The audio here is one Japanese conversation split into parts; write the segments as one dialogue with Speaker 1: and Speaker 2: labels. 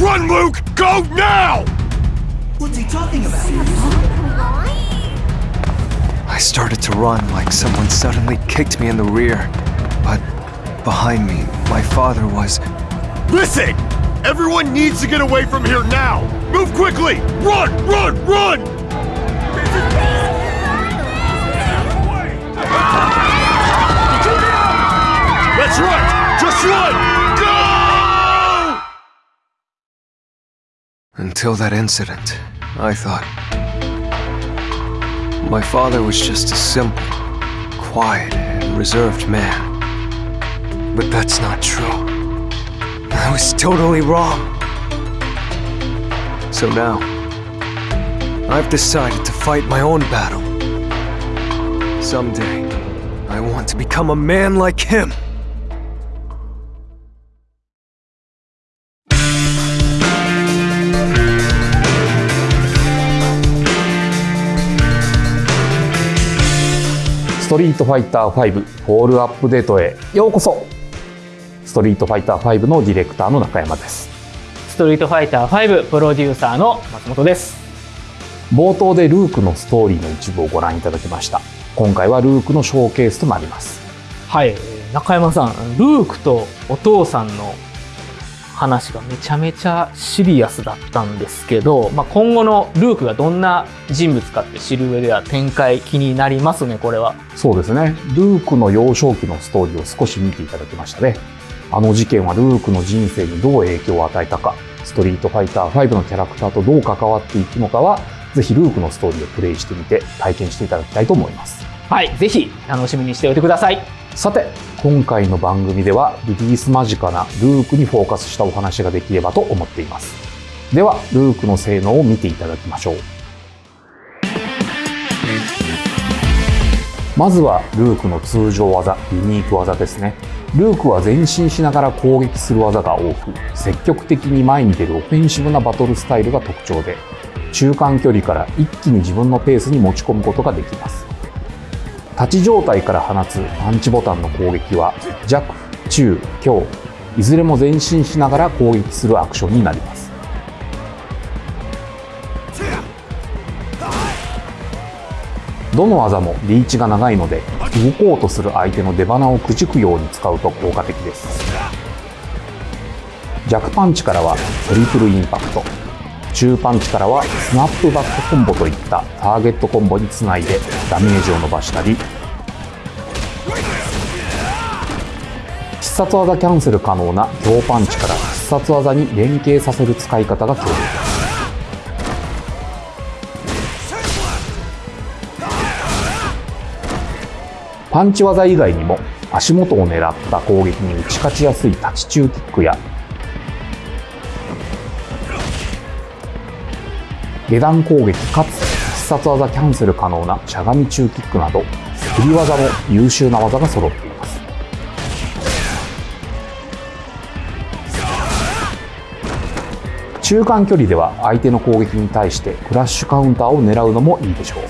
Speaker 1: Run, Luke! Go now!
Speaker 2: What's he talking about?
Speaker 3: I started to run like someone suddenly kicked me in the rear. But behind me, my father was.
Speaker 1: Listen! Everyone needs to get away from here now! Move quickly! Run! Run! Run! That's right! Just run! Go!
Speaker 3: Until that incident, I thought. My father was just a simple, quiet, and reserved man. But that's not true. I was totally wrong. So now, I've decided to fight my own battle. Someday, I want to become a man like him.
Speaker 4: トリートファイター5フォールアップデートへ。ようこそ。ストリートファイター5のディレクターの中山です。
Speaker 5: ストリートファイター5プロデューサーの松本です。
Speaker 4: 冒頭でルークのストーリーの一部をご覧いただきました。今回はルークのショーケースとなります。
Speaker 5: はい。中山さんルークとお父さんの話がめちゃめちゃシリアスだったんですけど、まあ、今後のルークがどんな人物かって知る上では展開気になりますねこれは。
Speaker 4: そうですね。ルークの幼少期のストーリーを少し見ていただきましたね。あの事件はルークの人生にどう影響を与えたかストリートファイター5のキャラクターとどう関わっていくのかはぜひルークのストーリーをプレイしてみて体験していただきたいと思います。
Speaker 5: はいぜひ楽しみにしておいてください
Speaker 4: さて今回の番組ではリリース間近なルークにフォーカスしたお話ができればと思っています。ではルークの性能を見ていただきましょう。まずはルークの通常技ユニーク技ですね。ルークは前進しながら攻撃する技が多く積極的に前に出るオフェンシブなバトルスタイルが特徴で中間距離から一気に自分のペースに持ち込むことができます。立ち状態から放つパンチボタンの攻撃は弱、中、強いずれも前進しながら攻撃するアクションになります。どの技もリーチが長いので動こうとする相手の出花をくじくように使うと効果的です。弱パンチからはトリプルインパクト。中パンチからはスナップバックコンボといったターゲットコンボにつないでダメージを伸ばしたり必殺技キャンセル可能な強パンチから必殺技に連携させる使い方が強力ですパンチ技以外にも足元を狙った攻撃に打ち勝ちやすい立ち中キックや下段攻撃かつ必殺技キャンセル可能なしゃがみ中キックなど振り技も優秀な技が揃っています。中間距離では相手の攻撃に対してクラッシュカウンターを狙うのもいいでしょう。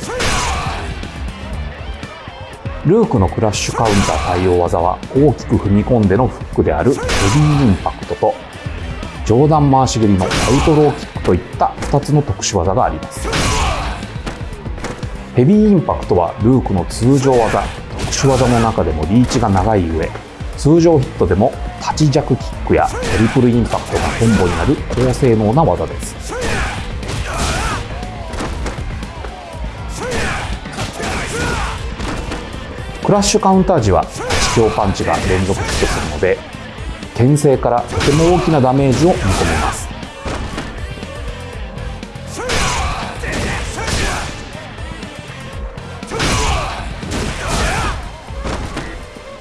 Speaker 4: ルークのクラッシュカウンター対応技は大きく踏み込んでのフックであるヘビーインパクトと上段回し蹴りのアウトローキックといった2つの特殊技があります。ヘビーインパクトはルークの通常技。特殊技の中でもリーチが長い上。通常ヒットでも立ち弱キックやトリプルインパクトがコンボになる高性能な技です。クラッシュカウンター時は地強パンチが連続ヒットするので牽制からとても大きなダメージを見込めます。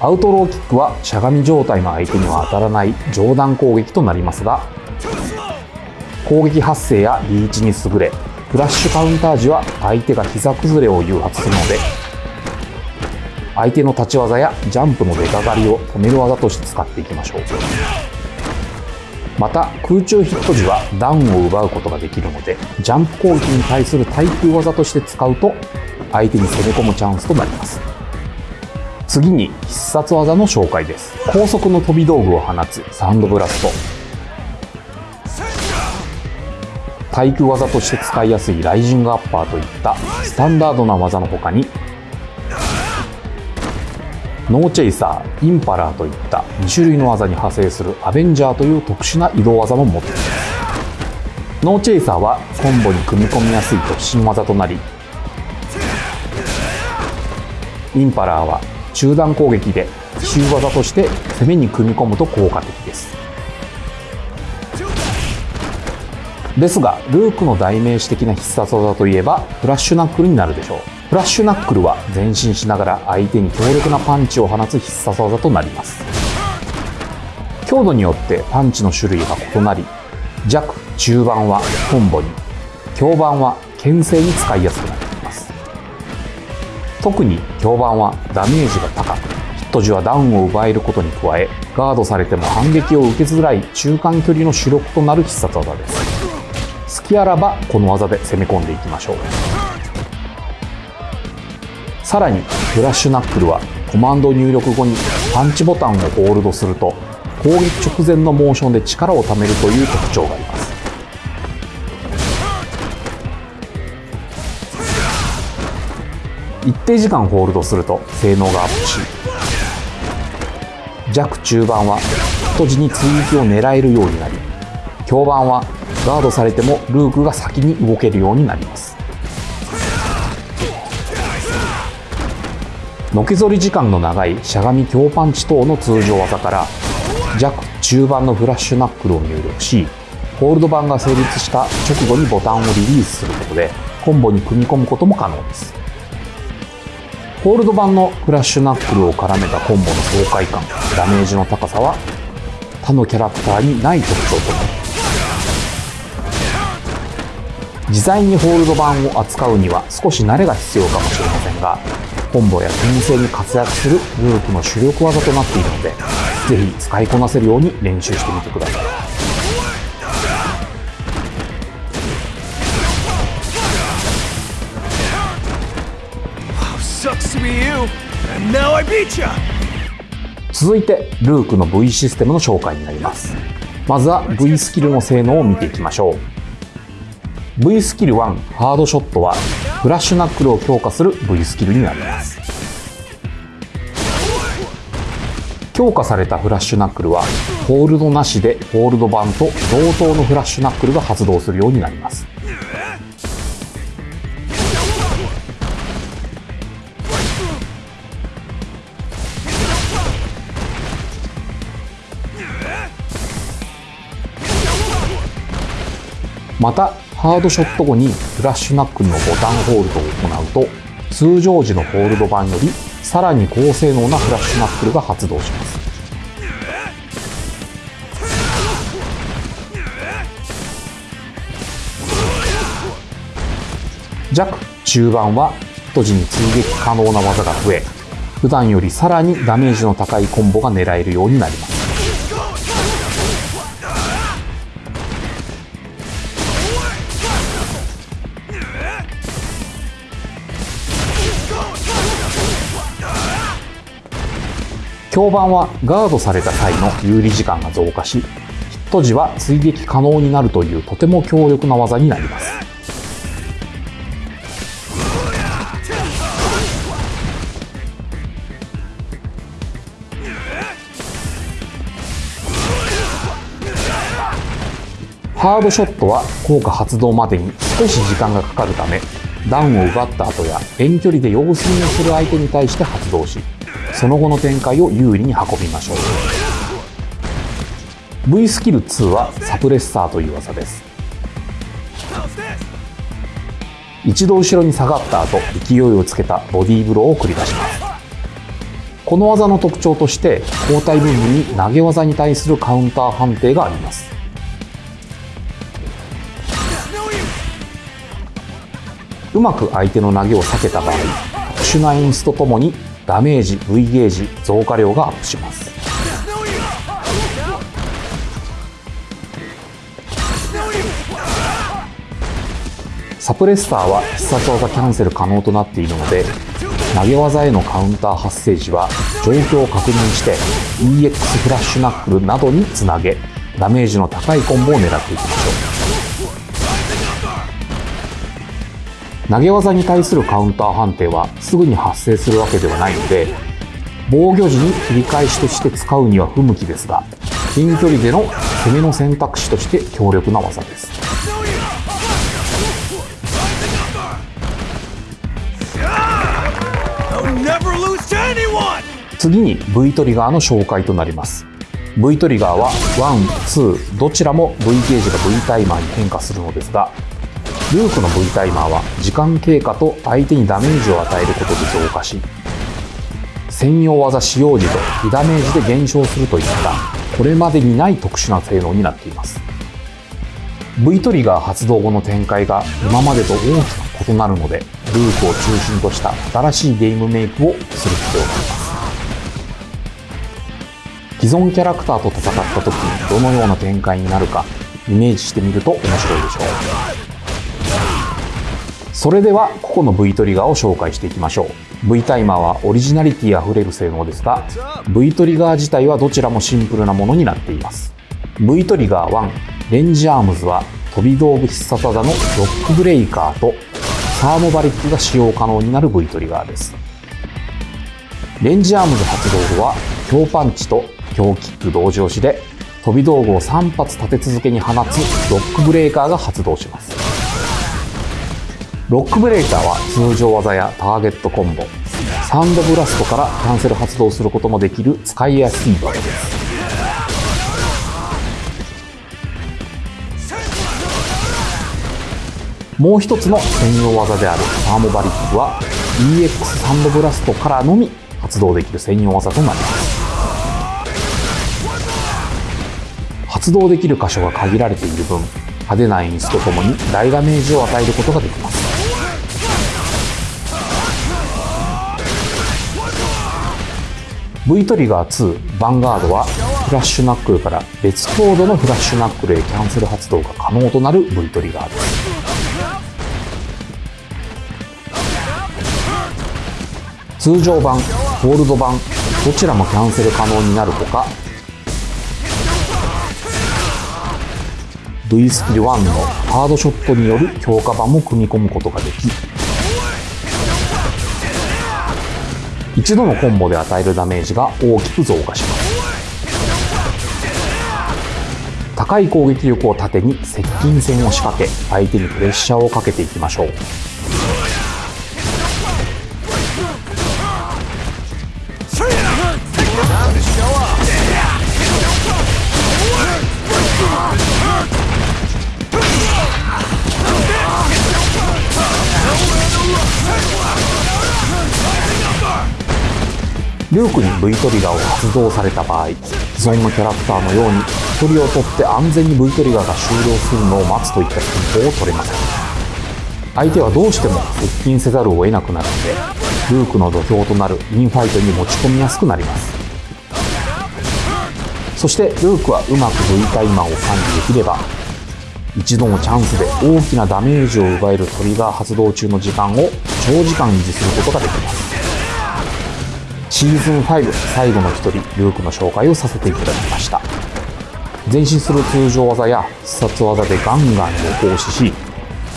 Speaker 4: アウトローキックはしゃがみ状態の相手には当たらない上段攻撃となりますが攻撃発生やリーチに優れフラッシュカウンター時は相手が膝崩れを誘発するので相手の立ち技やジャンプの出かかりを止める技として使っていきましょう。また空中ヒット時はダウンを奪うことができるのでジャンプ攻撃に対する対空技として使うと相手に攻め込むチャンスとなります。次に必殺技の紹介です。高速の飛び道具を放つサンドブラスト。体育技として使いやすいライジングアッパーといったスタンダードな技の他にノーチェイサー、インパラーといった2種類の技に派生するアベンジャーという特殊な移動技も持っていますノーチェイサーはコンボに組み込みやすい突進技となりインパラーは中段攻撃で奇襲技として攻めに組み込むと効果的です。ですがルークの代名詞的な必殺技といえばフラッシュナックルになるでしょう。フラッシュナックルは前進しながら相手に強力なパンチを放つ必殺技となります。強度によってパンチの種類が異なり弱中盤はコンボに強盤は牽制に使いやすくなっています。特に強盤はダメージが高くヒット時はダウンを奪えることに加えガードされても反撃を受けづらい中間距離の主力となる必殺技です。好きあらばこの技で攻め込んでいきましょう。さらにフラッシュナックルはコマンド入力後にパンチボタンをホールドすると攻撃直前のモーションで力を貯めるという特徴があります。一定時間ホールドすると性能がアップし弱中盤は太字に追撃を狙えるようになり強盤はガードされてもルークが先に動けるようになります。のけぞり時間の長いしゃがみ強パンチ等の通常技から弱中盤のフラッシュナックルを入力しホールド版が成立した直後にボタンをリリースすることでコンボに組み込むことも可能です。ホールド版のフラッシュナックルを絡めたコンボの爽快感ダメージの高さは他のキャラクターにない特徴となり自在にホールド版を扱うには少し慣れが必要かもしれませんがコンボや牽制に活躍するルークの主力技となっているのでぜひ使いこなせるように練習してみてください!続いてルークの V システムの紹介になります。まずは V スキルの性能を見ていきましょう V スキル1ハードショットはフラッシュナックルを強化する V スキルになります。強化されたフラッシュナックルはホールドなしでホールド版と同等のフラッシュナックルが発動するようになります。またハードショット後にフラッシュナックルのボタンホールドを行うと通常時のホールド版よりさらに高性能なフラッシュナックルが発動します。弱中盤はヒット時に追撃可能な技が増え普段よりさらにダメージの高いコンボが狙えるようになります。強盤はガードされた際の有利時間が増加しヒット時は追撃可能になるというとても強力な技になります。ハードショットは効果発動までに少し時間がかかるためダウンを奪った後や遠距離で様子見をする相手に対して発動しその後の展開を有利に運びましょう。V スキル2はサプレッサーという技です。一度後ろに下がった後勢いをつけたボディーブローを繰り出します。この技の特徴として交代部分に投げ技に対するカウンター判定があります。うまく相手の投げを避けた場合特殊な演出とともにダメージ V ゲージ増加量がアップします。サプレッサーは必殺技キャンセル可能となっているので投げ技へのカウンター発生時は状況を確認して EX フラッシュナックルなどにつなげダメージの高いコンボを狙っていきましょう。投げ技に対するカウンター判定はすぐに発生するわけではないので防御時に切り返しとして使うには不向きですが近距離での攻めの選択肢として強力な技です。次に V トリガーの紹介となります。V トリガーは1、2どちらも V ゲージが V タイマーに変化するのですがルークの V タイマーは時間経過と相手にダメージを与えることで増加し専用技使用時と被ダメージで減少するといったこれまでにない特殊な性能になっています。V トリガー発動後の展開が今までと大きく異なるのでルークを中心とした新しいゲームメイクをする必要があります。既存キャラクターと戦った時にどのような展開になるかイメージしてみると面白いでしょう。それでは個々の V トリガーを紹介していきましょう。V タイマーはオリジナリティあふれる性能ですが V トリガー自体はどちらもシンプルなものになっています。V トリガー1レンジアームズは飛び道具必殺技のロックブレイカーとサーモバリックが使用可能になる V トリガーです。レンジアームズ発動後は強パンチと強キック同時押しで飛び道具を3発立て続けに放つロックブレーカーが発動します。ロックブレーカーは通常技やターゲットコンボ。サンドブラストからキャンセル発動することもできる使いやすい技です。もう一つの専用技であるサーモバリックは EX サンドブラストからのみ発動できる専用技となります。発動できる箇所が限られている分派手な演出とともに大ダメージを与えることができます。V トリガー2ヴァンガードはフラッシュナックルから別コードのフラッシュナックルへキャンセル発動が可能となる V トリガーです。通常版、ゴールド版どちらもキャンセル可能になるほか V スキル1のハードショットによる強化版も組み込むことができ一度のコンボで与えるダメージが大きく増加します。高い攻撃力を盾に接近戦を仕掛け相手にプレッシャーをかけていきましょう。ルークに V トリガーを発動された場合既存のキャラクターのように距離を取って安全に V トリガーが終了するのを待つといった戦法を取れません。相手はどうしても接近せざるを得なくなるのでルークの土俵となるインファイトに持ち込みやすくなります。そしてルークはうまく V タイマーを管理できれば一度のチャンスで大きなダメージを奪えるトリガー発動中の時間を長時間維持することができます。シーズン5最後の一人ルークの紹介をさせていただきました。前進する通常技や必殺技でガンガンを行使し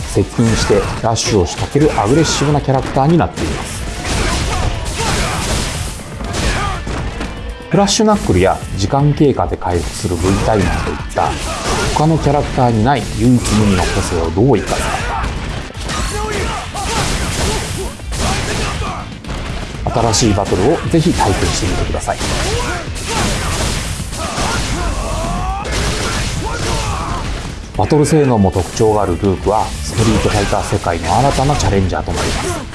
Speaker 4: 接近してラッシュを仕掛けるアグレッシブなキャラクターになっています。フラッシュナックルや時間経過で回復する V タイマーといった他のキャラクターにない唯一無二の個性をどう生かすか。新しいバトルをぜひ体験してみてください。バトル性能も特徴があるルークはストリートファイター世界の新たなチャレンジャーとなります。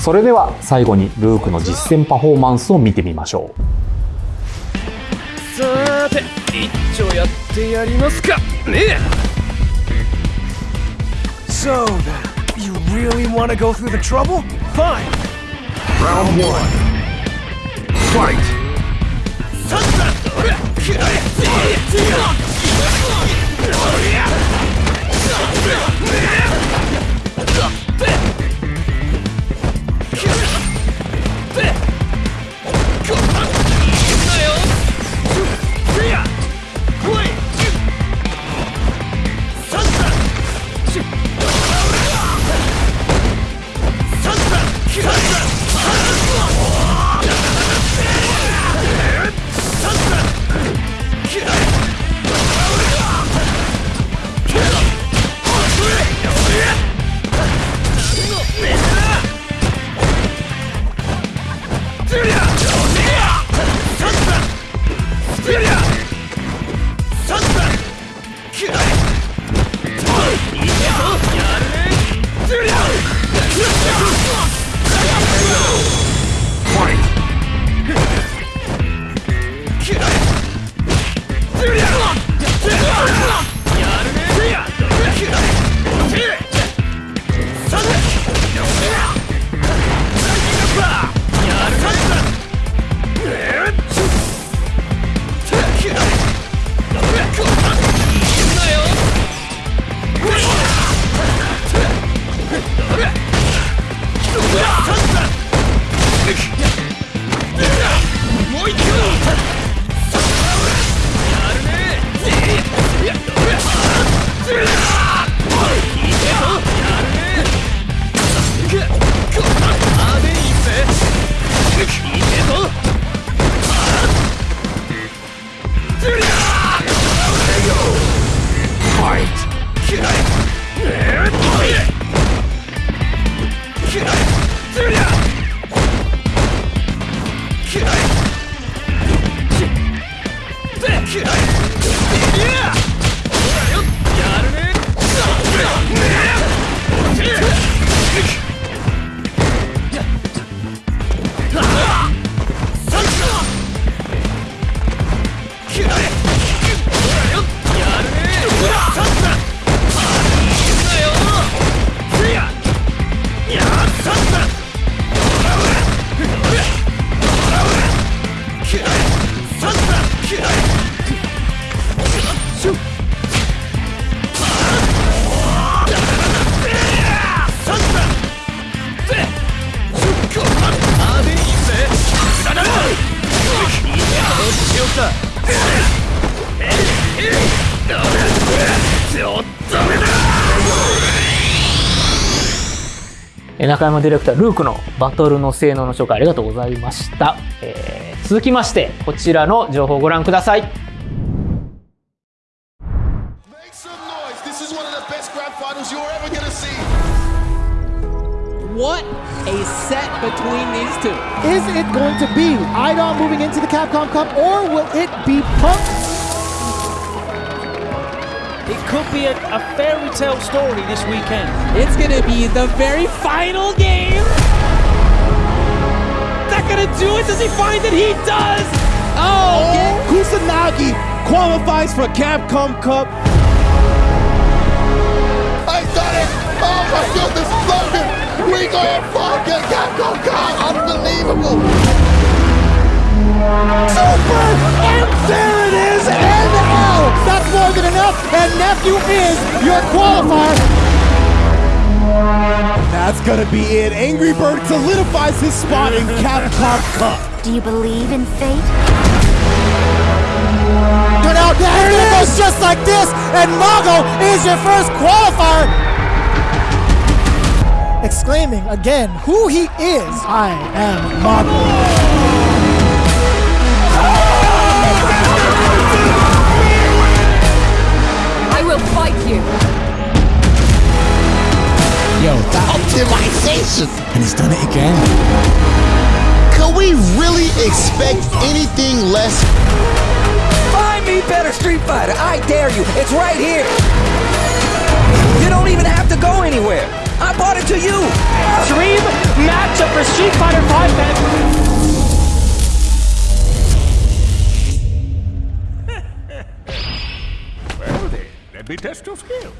Speaker 4: それでは最後にルークの実践パフォーマンスを見てみましょう
Speaker 6: さーて一丁やってやりますかね
Speaker 1: So then, you really want to go through the trouble? Fine. Round one. Fight.
Speaker 6: こ
Speaker 5: え中山ディレクタールークのバトルの性能の紹介ありがとうございました、えー続きましてこちらの情報をご覧ください
Speaker 7: It
Speaker 6: could be a, a fairy tale story this weekend.
Speaker 8: It's gonna be the very final game.
Speaker 6: Is that gonna do it? Does he find it? He does!
Speaker 8: Oh, oh yeah.
Speaker 7: Kusanagi qualifies for Capcom Cup.
Speaker 9: I done it. Oh my goodness, Logan. We got a fucking Capcom Cup. Unbelievable.
Speaker 7: Super! And there it is! That's more than enough, and Nephew is your qualifier. That's gonna be it. Angry Bird solidifies his spot in Capcom Cup.
Speaker 10: Do you believe in fate?
Speaker 7: Turn out, and it goes just like this, and Mago is your first qualifier. Exclaiming again who he is. I am Mago.
Speaker 10: You.
Speaker 7: Yo, that optimization! And he's done it again.
Speaker 9: Can we really expect anything less?
Speaker 2: Find me better Street Fighter. I dare you. It's right here. You don't even have to go anywhere. I bought it to you.
Speaker 5: Dream matchup for Street Fighter 5 man.
Speaker 11: be test your skill.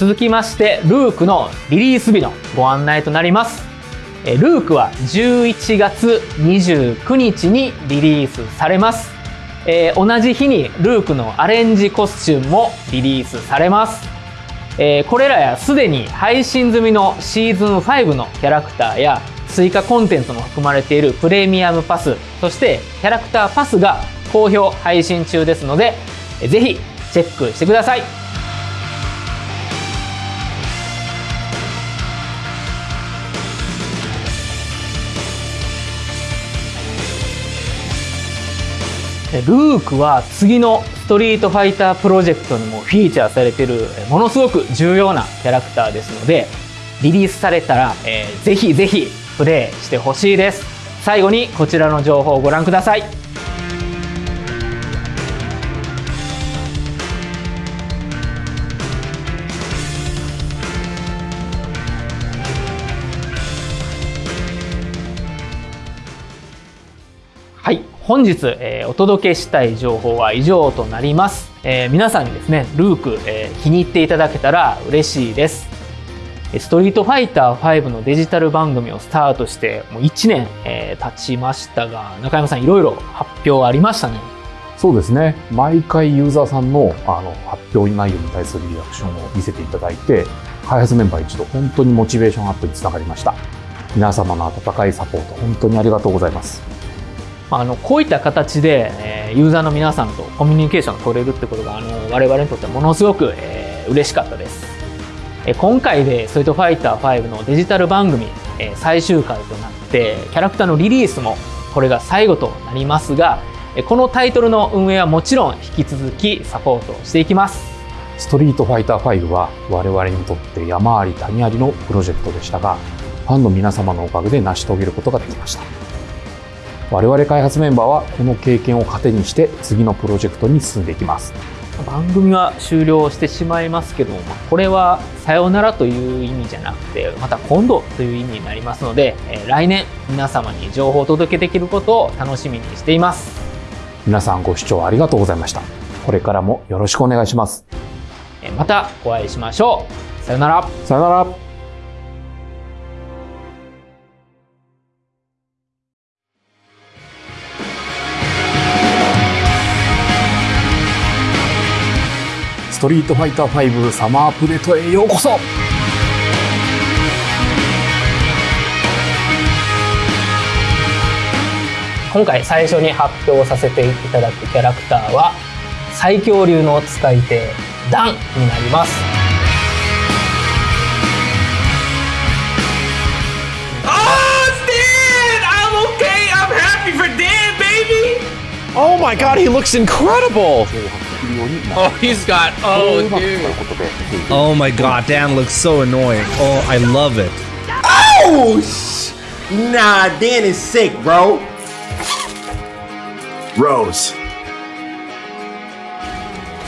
Speaker 5: 続きましてルークのリリース日のご案内となります。えルークは11月29日にリリースされます、えー同じ日にルークのアレンジコスチュームもリリースされます、えーこれらやすでに配信済みのシーズン5のキャラクターや追加コンテンツも含まれているプレミアムパスそしてキャラクターパスが好評配信中ですのでえーぜひチェックしてください。ルークは次のストリートファイタープロジェクトにもフィーチャーされてるものすごく重要なキャラクターですのでリリースされたら、えーぜひぜひプレイしてほしいです。最後にこちらの情報をご覧ください。本日、えーお届けしたい情報は以上となります、えー皆さんにですねルーク、えー気に入っていただけたら嬉しいですえーストリートファイター5のデジタル番組をスタートしてもう1年、えー経ちましたが中山さんいろいろ発表ありましたね
Speaker 4: そうですね。毎回ユーザーさんのあの発表内容に対するリアクションを見せていただいて、開発メンバー一同本当にモチベーションアップにつながりました。皆様の温かいサポート本当にありがとうございます。
Speaker 5: あのこういった形で、えユーザーの皆さんとコミュニケーションが取れるってことがあの我々にとってものすごく、えー嬉しかったです、え今回で「ストリートファイター5」のデジタル番組、え最終回となってキャラクターのリリースもこれが最後となりますがえこのタイトルの運営はもちろん引き続きサポートしていきます
Speaker 4: ストリートファイター5は我々にとって山あり谷ありのプロジェクトでしたが、ファンの皆様のおかげで成し遂げることができました。我々開発メンバーはこの経験を糧にして次のプロジェクトに進んでいきます。
Speaker 5: 番組は終了してしまいますけどもまあこれはさようならという意味じゃなくてまた今度という意味になりますので、えー来年皆様に情報をお届けできることを楽しみにしています
Speaker 4: 皆さんご視聴ありがとうございました。これからもよろしくお願いします。
Speaker 5: えーまたお会いしましょうさようなら
Speaker 4: さよなら。ストリートファイター5サマーアップデートへようこそ
Speaker 5: 今回最初に発表させていただくキャラクターは最強流の使い手ダンになります
Speaker 6: Oh, Dan! I'm okay. I'm happy for Dan, baby.
Speaker 1: Oh my god, he looks incredible!
Speaker 6: Oh, he's got. Oh, dude.
Speaker 12: Oh my god, Dan looks so annoying. Oh, I love it.
Speaker 13: Oh! sh- Nah, Dan is sick, bro.
Speaker 1: Rose.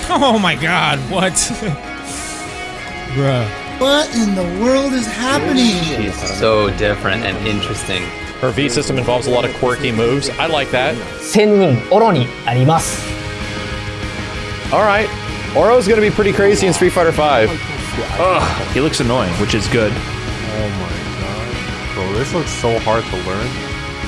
Speaker 12: Oh my god, what? Bruh.
Speaker 7: What in the world is happening?
Speaker 14: She's so different and interesting.
Speaker 15: Her V system involves a lot of quirky moves. I like that.
Speaker 5: 千人オロになります
Speaker 15: Alright. Oro's gonna be pretty crazy in Street Fighter V. Ugh, he looks annoying, which is good.
Speaker 16: Oh my god. Bro, this looks so hard to learn.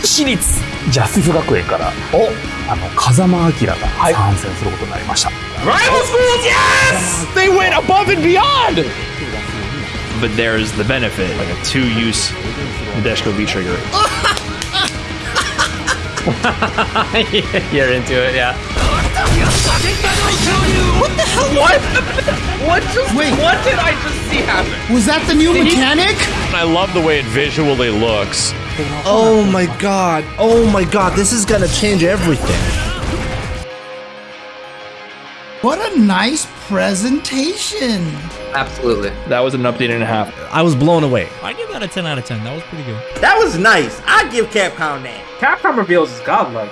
Speaker 4: 私立ジャスティス学園からおあの風間明が参戦することになりました、
Speaker 6: Rival schools, yes! They went above and beyond.
Speaker 15: But there's the benefit, like a two-use Nadeshko V trigger.
Speaker 14: You're into it, yeah.
Speaker 6: What the hell? What? What just?
Speaker 7: Wait.
Speaker 6: What did I just see happen?
Speaker 7: Was that the new
Speaker 6: Did he-
Speaker 7: mechanic?
Speaker 15: I love the way it visually looks.
Speaker 12: Oh my god. Oh my god, this is gonna change everything.
Speaker 7: What a nice presentation.
Speaker 14: Absolutely.
Speaker 15: That was an update and a half.
Speaker 12: I was blown away.
Speaker 17: I give that a 10 out of 10. That was pretty good.
Speaker 13: That was nice. I give Capcom that.
Speaker 18: Capcom reveals is godlike.